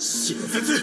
新絶